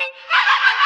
¡Ja, ja, ja!